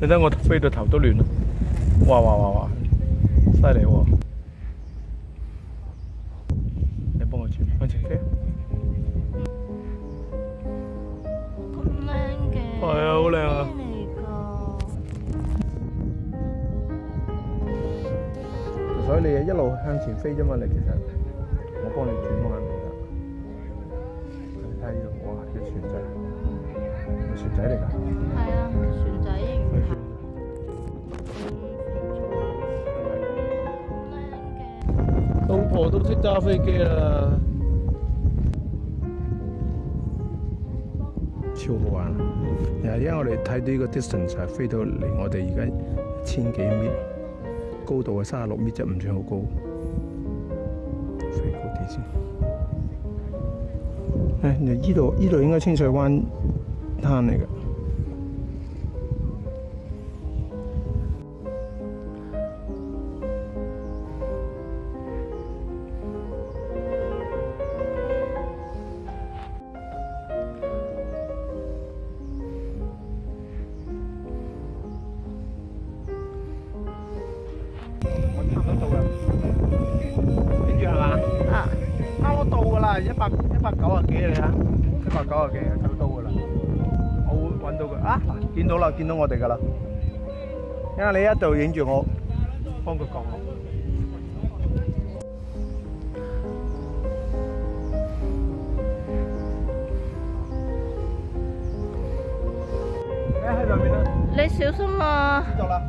你等我飞到头都乱啦，哇哇哇哗，犀利喎！你帮我转，向前飞。咁靓嘅，系啊好靓啊。所以你一路向前飞啫嘛，你其实我帮你转弯。睇呢度，哇，啲船仔，船仔嚟噶？系啊，船仔。老婆都識揸飛機啦，超好玩！又因为我哋睇到呢個 distance 係飛到嚟我哋而家千幾米高度系三十六米即唔算好高。飛高啲先。呢度呢度應該清水灣灘嚟㗎。跟住係嘛？啊，啱到㗎啦，一百一百九啊幾嚟啊，一百九啊幾啊，走到㗎啦。我會揾到佢啊！見到啦，見到我哋㗎啦。因為你一度影住我，幫佢降落。你喺裏面啦！你小心啊！知道啦。